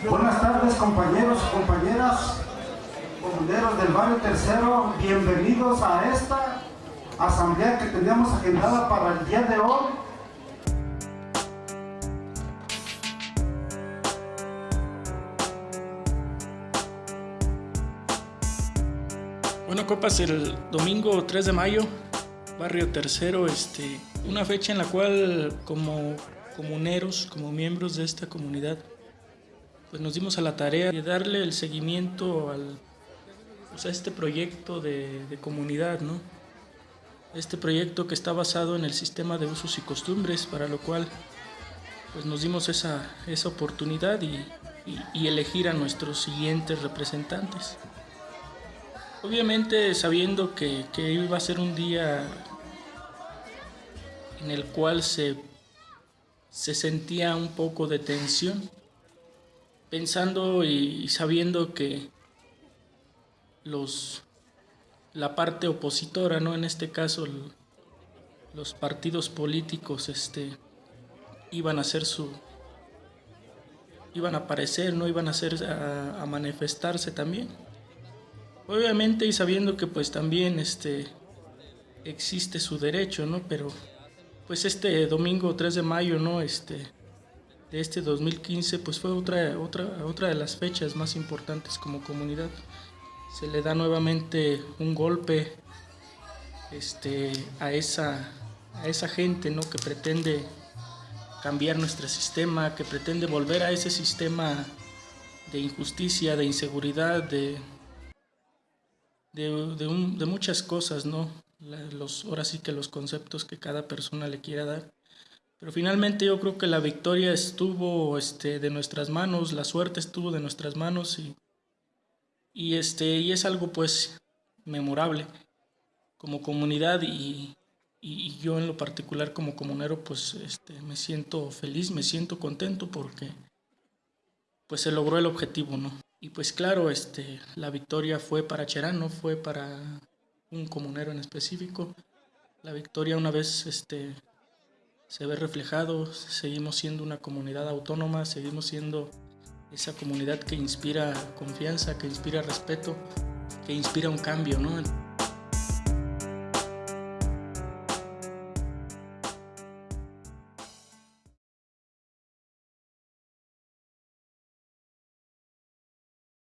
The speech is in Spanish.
Buenas tardes compañeros y compañeras, comuneros del barrio tercero, bienvenidos a esta asamblea que teníamos agendada para el día de hoy. Bueno, copas, el domingo 3 de mayo, barrio tercero, este, una fecha en la cual como comuneros, como miembros de esta comunidad, pues nos dimos a la tarea de darle el seguimiento al, pues, a este proyecto de, comunidad, ¿no? Este proyecto que está basado en el sistema de usos y costumbres, para lo cual pues nos dimos esa, esa oportunidad y, elegir a nuestros siguientes representantes. Obviamente sabiendo que, que iba a ser un día en el cual se, se sentía un poco de tensión, pensando y sabiendo que los la parte opositora, ¿no? En este caso los partidos políticos este iban a hacer su iban a aparecer, no iban a hacer a, manifestarse también. Obviamente y sabiendo que pues también este existe su derecho, ¿no? Pero pues este domingo 3 de mayo, ¿no? Este de este 2015 pues fue otra, otra, otra de las fechas más importantes como comunidad. Se le da nuevamente un golpe este, a, esa, a esa gente ¿no? que pretende cambiar nuestro sistema, que pretende volver a ese sistema de injusticia, de inseguridad, de, de, muchas cosas, ¿no? Los, ahora sí que los conceptos que cada persona le quiera dar. Pero finalmente yo creo que la victoria estuvo este, de nuestras manos, la suerte estuvo de nuestras manos y, y, este, y es algo pues memorable como comunidad y, y, yo en lo particular como comunero pues este, me siento feliz, me siento contento porque pues se logró el objetivo, ¿no? Y pues claro, este, la victoria fue para Cherán, no fue para un comunero en específico. La victoria una vez este, se ve reflejado, seguimos siendo una comunidad autónoma, seguimos siendo esa comunidad que inspira confianza, que inspira respeto, que inspira un cambio, ¿no?